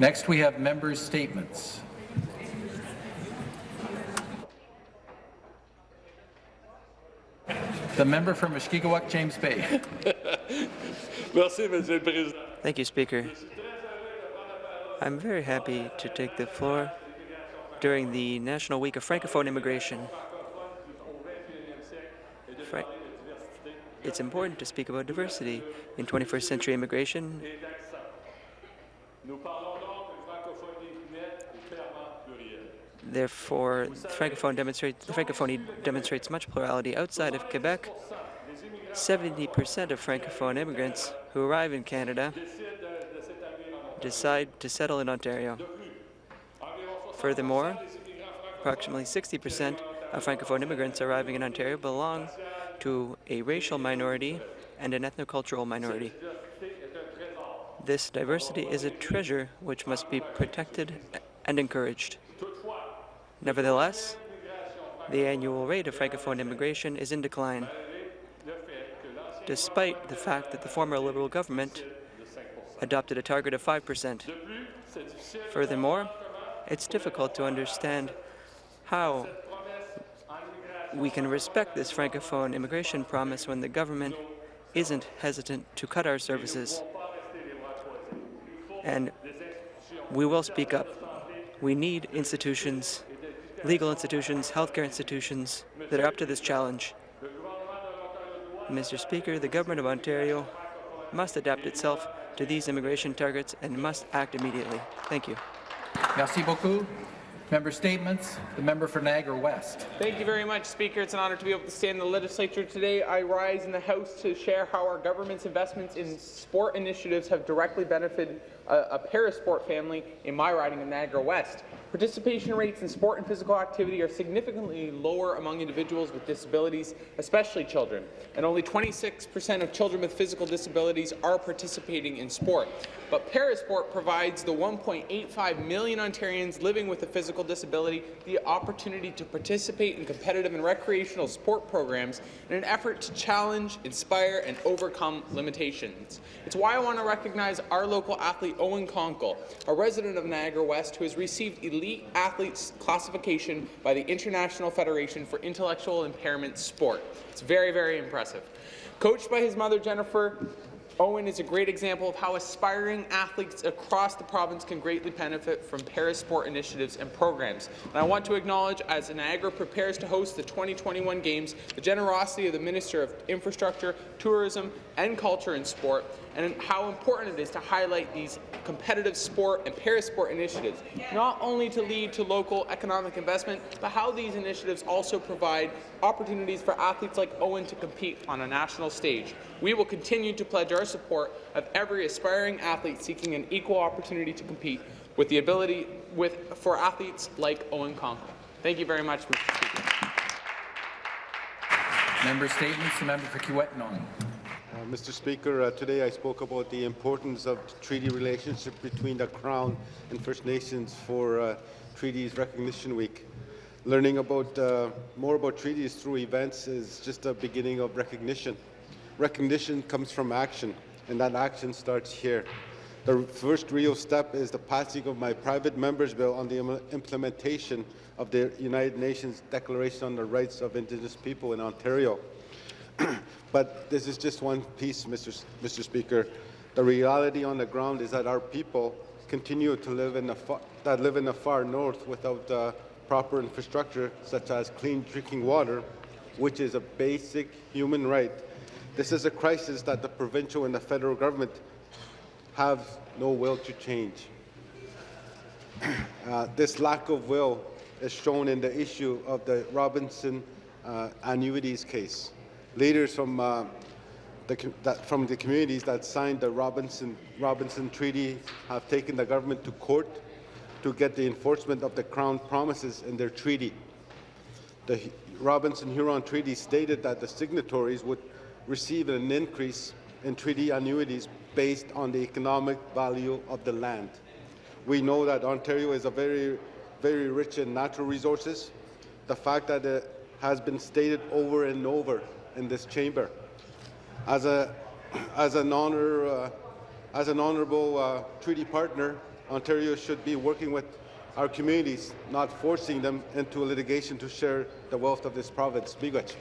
Next, we have members' statements. The member for Mushkegowuk, James Bay. Thank you, Speaker. I'm very happy to take the floor during the National Week of Francophone Immigration. Fra it's important to speak about diversity in 21st century immigration. Therefore, Francophone demonstrates, the Francophonie demonstrates much plurality outside of Quebec. 70% of Francophone immigrants who arrive in Canada decide to settle in Ontario. Furthermore, approximately 60% of Francophone immigrants arriving in Ontario belong to a racial minority and an ethnocultural minority. This diversity is a treasure which must be protected and encouraged. Nevertheless, the annual rate of Francophone immigration is in decline, despite the fact that the former Liberal government adopted a target of 5 percent. Furthermore, it's difficult to understand how we can respect this Francophone immigration promise when the government isn't hesitant to cut our services. And we will speak up. We need institutions legal institutions, healthcare institutions that are up to this challenge. Mr. Speaker, the Government of Ontario must adapt itself to these immigration targets and must act immediately. Thank you. Merci beaucoup. Member statements. The member for Niagara West. Thank you very much, Speaker. It's an honour to be able to stand in the legislature today. I rise in the House to share how our government's investments in sport initiatives have directly benefited a, a parasport family in my riding of Niagara West. Participation rates in sport and physical activity are significantly lower among individuals with disabilities, especially children, and only 26% of children with physical disabilities are participating in sport. But Parasport provides the 1.85 million Ontarians living with a physical disability the opportunity to participate in competitive and recreational sport programs in an effort to challenge, inspire, and overcome limitations. It's why I want to recognize our local athlete Owen Conkle, a resident of Niagara West who has received elite athletes classification by the International Federation for Intellectual Impairment Sport. It's very, very impressive. Coached by his mother, Jennifer, Owen is a great example of how aspiring athletes across the province can greatly benefit from parasport initiatives and programs. And I want to acknowledge, as Niagara prepares to host the 2021 Games, the generosity of the Minister of Infrastructure, Tourism and Culture and Sport, and how important it is to highlight these competitive sport and parasport initiatives, not only to lead to local economic investment, but how these initiatives also provide opportunities for athletes like Owen to compete on a national stage. We will continue to pledge our support of every aspiring athlete seeking an equal opportunity to compete with the ability with, for athletes like Owen Conkle. Thank you very much, Mr. Speaker. Member statements. The member for Kiiwetinoong. Uh, Mr. Speaker, uh, today I spoke about the importance of the treaty relationship between the Crown and First Nations for uh, Treaties Recognition Week. Learning about uh, more about treaties through events is just a beginning of recognition. Recognition comes from action, and that action starts here. The first real step is the passing of my private member's bill on the implementation of the United Nations Declaration on the Rights of Indigenous People in Ontario. but this is just one piece, Mr. Mr. Speaker. The reality on the ground is that our people continue to live in the that live in the far north without uh, proper infrastructure, such as clean drinking water, which is a basic human right. This is a crisis that the provincial and the federal government have no will to change. Uh, this lack of will is shown in the issue of the Robinson uh, annuities case leaders from, uh, the, that, from the communities that signed the Robinson, Robinson Treaty have taken the government to court to get the enforcement of the Crown promises in their treaty. The Robinson-Huron Treaty stated that the signatories would receive an increase in treaty annuities based on the economic value of the land. We know that Ontario is a very, very rich in natural resources. The fact that it has been stated over and over in this chamber. As, a, as, an, honor, uh, as an honourable uh, treaty partner, Ontario should be working with our communities, not forcing them into litigation to share the wealth of this province. Miigwech.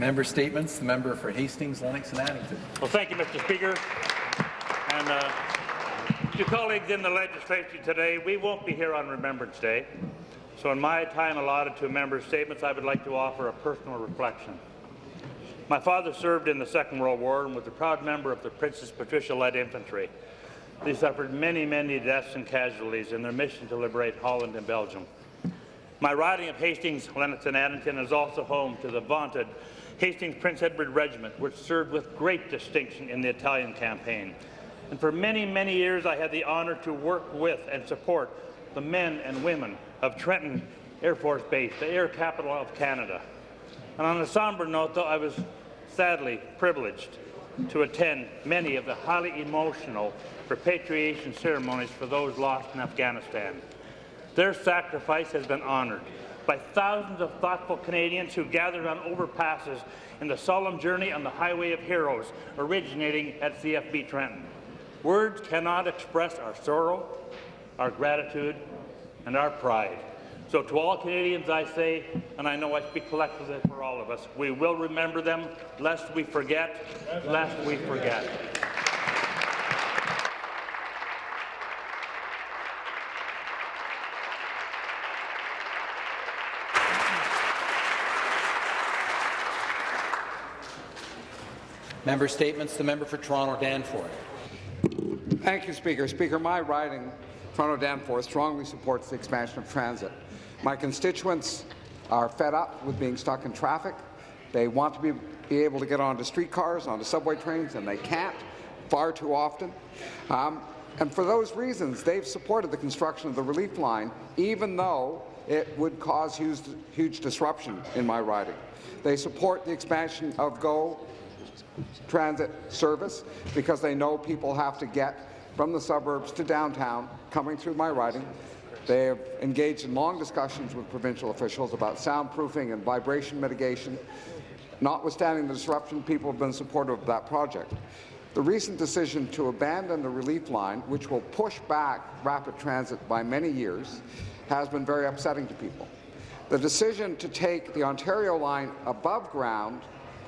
Member statements. The member for Hastings, Lennox and Addington. Well, thank you, Mr. Speaker. And uh, to colleagues in the legislature today, we won't be here on Remembrance Day. So in my time allotted to member statements, I would like to offer a personal reflection. My father served in the Second World War and was a proud member of the Princess Patricia Light Infantry. They suffered many, many deaths and casualties in their mission to liberate Holland and Belgium. My riding of Hastings, Lennox and Addington is also home to the vaunted Hastings Prince Edward Regiment, which served with great distinction in the Italian campaign. And for many, many years, I had the honour to work with and support the men and women of Trenton Air Force Base, the air capital of Canada. And on a somber note, though, I was sadly privileged to attend many of the highly emotional repatriation ceremonies for those lost in Afghanistan. Their sacrifice has been honoured by thousands of thoughtful Canadians who gathered on overpasses in the solemn journey on the Highway of Heroes originating at CFB Trenton. Words cannot express our sorrow, our gratitude, and our pride. So to all Canadians I say, and I know I speak collectively for all of us, we will remember them lest we forget, lest we forget. Member statements. The member for Toronto Danforth. Thank you, Speaker. Speaker, my riding, Toronto Danforth, strongly supports the expansion of transit. My constituents are fed up with being stuck in traffic. They want to be, be able to get onto streetcars, onto subway trains, and they can't far too often. Um, and for those reasons, they've supported the construction of the relief line, even though it would cause huge, huge disruption in my riding. They support the expansion of GO transit service because they know people have to get from the suburbs to downtown coming through my riding. They have engaged in long discussions with provincial officials about soundproofing and vibration mitigation. Notwithstanding the disruption, people have been supportive of that project. The recent decision to abandon the relief line, which will push back rapid transit by many years, has been very upsetting to people. The decision to take the Ontario line above ground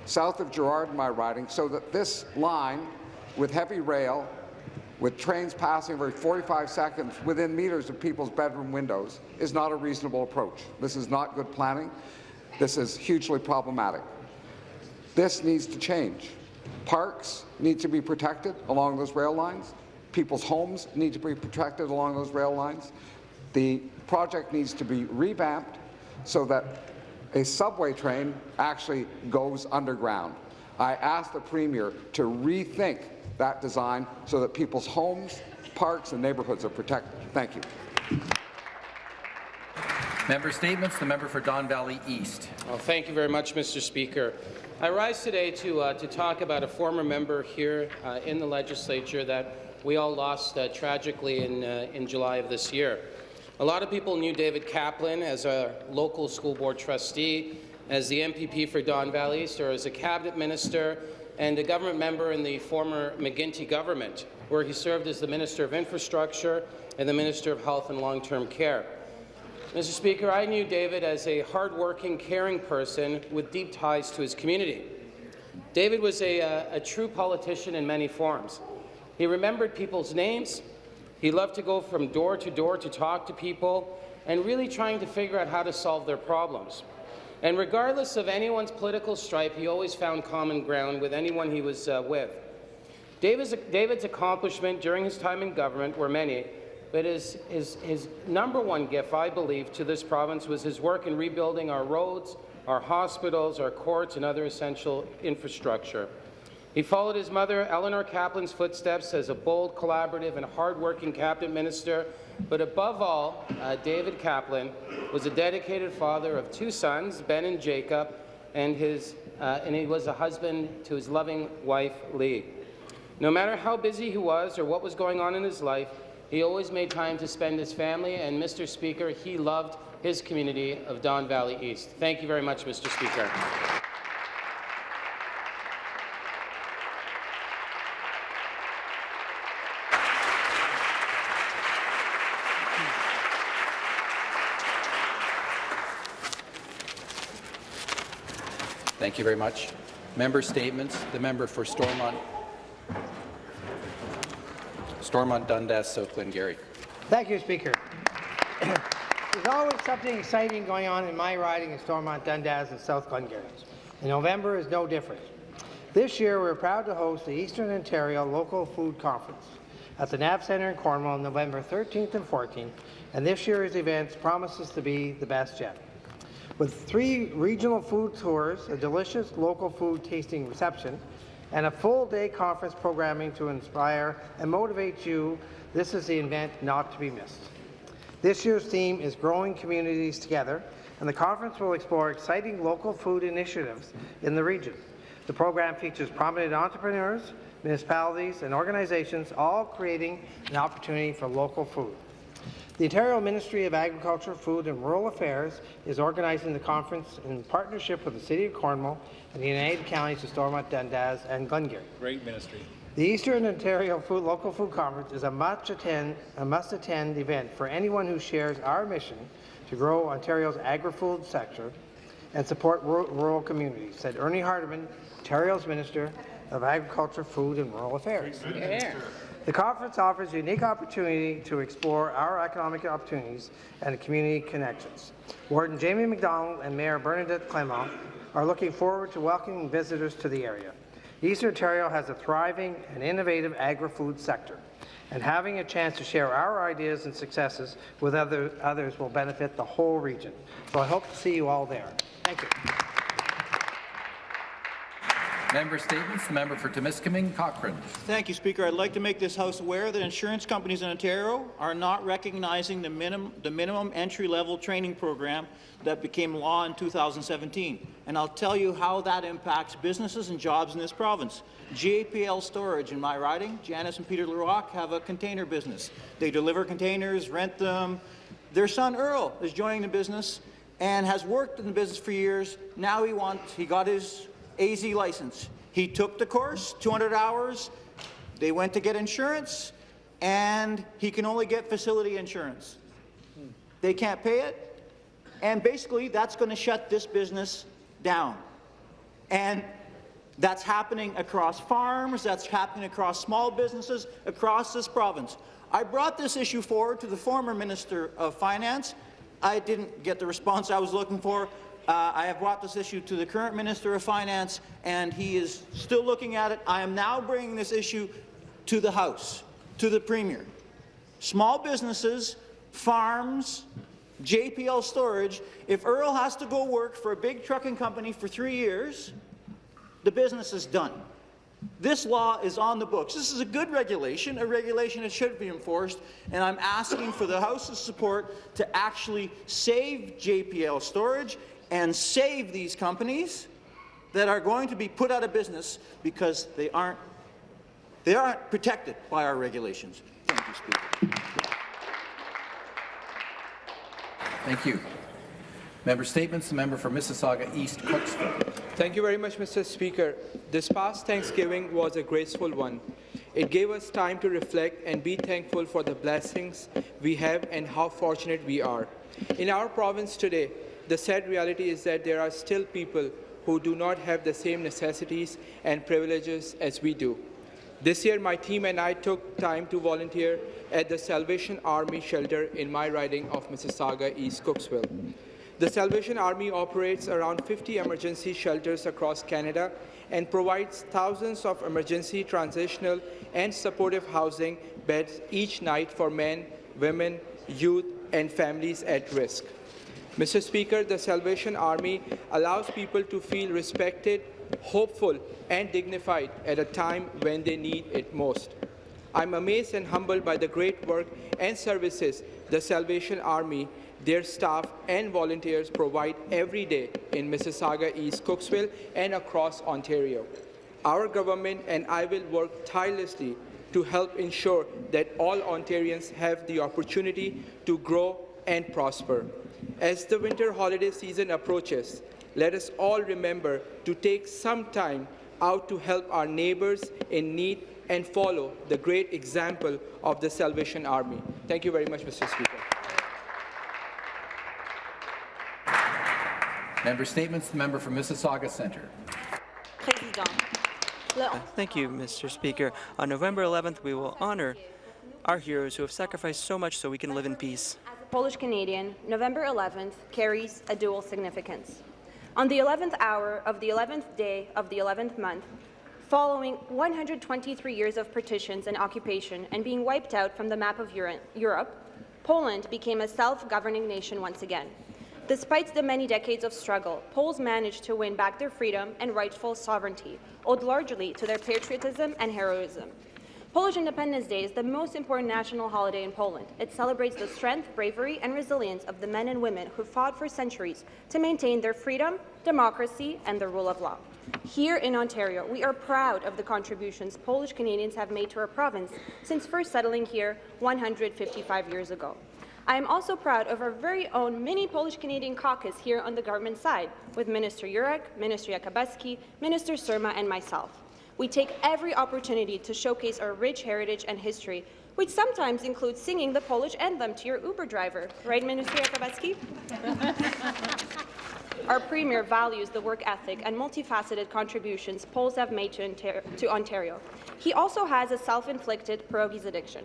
south of Gerrard in my riding so that this line with heavy rail with trains passing every 45 seconds within meters of people's bedroom windows is not a reasonable approach. This is not good planning. This is hugely problematic. This needs to change. Parks need to be protected along those rail lines. People's homes need to be protected along those rail lines. The project needs to be revamped so that a subway train actually goes underground. I ask the Premier to rethink that design so that people's homes, parks and neighbourhoods are protected. Thank you. Member statements. The member for Don Valley East. Well, thank you very much, Mr. Speaker. I rise today to, uh, to talk about a former member here uh, in the legislature that we all lost uh, tragically in, uh, in July of this year. A lot of people knew David Caplan as a local school board trustee, as the MPP for Don Valley East, or as a cabinet minister and a government member in the former McGuinty government, where he served as the Minister of Infrastructure and the Minister of Health and Long-Term Care. Mr. Speaker, I knew David as a hardworking, caring person with deep ties to his community. David was a, a, a true politician in many forms. He remembered people's names. He loved to go from door to door to talk to people and really trying to figure out how to solve their problems. And regardless of anyone's political stripe, he always found common ground with anyone he was uh, with. David's, David's during his time in government were many, but his, his, his number one gift, I believe, to this province was his work in rebuilding our roads, our hospitals, our courts, and other essential infrastructure. He followed his mother, Elinor Caplan's footsteps as a bold, collaborative, and hardworking cabinet minister. But above all, uh, David Caplan was a dedicated father of two sons, Ben and Jacob, and, his, uh, and he was a husband to his loving wife, Lee. No matter how busy he was or what was going on in his life, he always made time to spend his family, and Mr. Speaker, he loved his community of Don Valley East. Thank you very much, Mr. Speaker. Thank you very much. Member statements. The member for Stormont, Stormont Dundas, South Glengarry. Thank you, Speaker. There's always something exciting going on in my riding in Stormont, Dundas, and South Glengarry. And November is no different. This year, we're proud to host the Eastern Ontario Local Food Conference at the NAV Centre in Cornwall on November 13th and 14th, and this year's event promises to be the best yet. With three regional food tours, a delicious local food tasting reception, and a full-day conference programming to inspire and motivate you, this is the event not to be missed. This year's theme is Growing Communities Together, and the conference will explore exciting local food initiatives in the region. The program features prominent entrepreneurs, municipalities, and organizations, all creating an opportunity for local food. The Ontario Ministry of Agriculture, Food and Rural Affairs is organizing the conference in partnership with the City of Cornwall and the United Counties of Stormont, Dundas, and Glengarry. Great ministry. The Eastern Ontario Food Local Food Conference is a must-attend must-attend event for anyone who shares our mission to grow Ontario's agri-food sector and support rural, rural communities, said Ernie Hardeman, Ontario's Minister of Agriculture, Food and Rural Affairs. The conference offers a unique opportunity to explore our economic opportunities and community connections. Warden Jamie McDonald and Mayor Bernadette Clement are looking forward to welcoming visitors to the area. Eastern Ontario has a thriving and innovative agri-food sector, and having a chance to share our ideas and successes with other, others will benefit the whole region. So I hope to see you all there. Thank you. Member statements. The member for Timiskaming, Cochrane. Thank you, Speaker. I'd like to make this House aware that insurance companies in Ontario are not recognizing the, minim the minimum entry-level training program that became law in 2017. And I'll tell you how that impacts businesses and jobs in this province. GAPL Storage in my riding, Janice and Peter Lerock have a container business. They deliver containers, rent them. Their son Earl is joining the business and has worked in the business for years. Now he wants, he got his AZ license. He took the course, 200 hours. They went to get insurance, and he can only get facility insurance. They can't pay it, and basically that's going to shut this business down. And that's happening across farms, that's happening across small businesses, across this province. I brought this issue forward to the former Minister of Finance. I didn't get the response I was looking for. Uh, I have brought this issue to the current Minister of Finance, and he is still looking at it. I am now bringing this issue to the House, to the Premier. Small businesses, farms, JPL storage, if Earl has to go work for a big trucking company for three years, the business is done. This law is on the books. This is a good regulation, a regulation that should be enforced, and I'm asking for the House's support to actually save JPL storage and save these companies that are going to be put out of business because they aren't, they aren't protected by our regulations. Thank you, Speaker. Thank you. Member statements. The member for Mississauga East, Cooksville. Thank you very much, Mr. Speaker. This past Thanksgiving was a graceful one. It gave us time to reflect and be thankful for the blessings we have and how fortunate we are. In our province today, the sad reality is that there are still people who do not have the same necessities and privileges as we do. This year, my team and I took time to volunteer at the Salvation Army shelter in my riding of Mississauga East Cooksville. The Salvation Army operates around 50 emergency shelters across Canada and provides thousands of emergency, transitional, and supportive housing beds each night for men, women, youth, and families at risk. Mr. Speaker, the Salvation Army allows people to feel respected, hopeful, and dignified at a time when they need it most. I'm amazed and humbled by the great work and services the Salvation Army, their staff, and volunteers provide every day in Mississauga, East Cooksville, and across Ontario. Our government and I will work tirelessly to help ensure that all Ontarians have the opportunity to grow and prosper. As the winter holiday season approaches, let us all remember to take some time out to help our neighbors in need and follow the great example of the Salvation Army. Thank you very much, Mr. Speaker. Member Statements, the member for Mississauga Centre. Uh, thank you, Mr. Speaker. On November 11th, we will honor our heroes who have sacrificed so much so we can live in peace. As a Polish Canadian, November 11th carries a dual significance. On the 11th hour of the 11th day of the 11th month, following 123 years of partitions and occupation and being wiped out from the map of Europe, Poland became a self-governing nation once again. Despite the many decades of struggle, Poles managed to win back their freedom and rightful sovereignty, owed largely to their patriotism and heroism. Polish Independence Day is the most important national holiday in Poland. It celebrates the strength, bravery, and resilience of the men and women who fought for centuries to maintain their freedom, democracy, and the rule of law. Here in Ontario, we are proud of the contributions Polish Canadians have made to our province since first settling here 155 years ago. I am also proud of our very own mini Polish Canadian caucus here on the government side, with Minister Yurek, Minister Yakabuski, Minister Surma, and myself. We take every opportunity to showcase our rich heritage and history, which sometimes includes singing the Polish anthem to your Uber driver. Right, Minister Yakabuski? Our Premier values the work ethic and multifaceted contributions Poles have made to, Ontar to Ontario. He also has a self-inflicted pierogies addiction.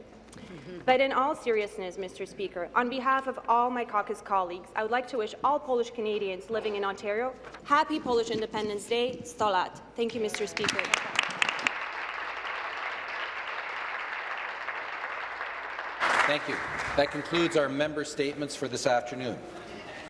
But in all seriousness, Mr. Speaker, on behalf of all my caucus colleagues, I would like to wish all Polish Canadians living in Ontario happy Polish Independence Day, Stolat. Thank you, Mr. Speaker. Thank you. That concludes our member statements for this afternoon.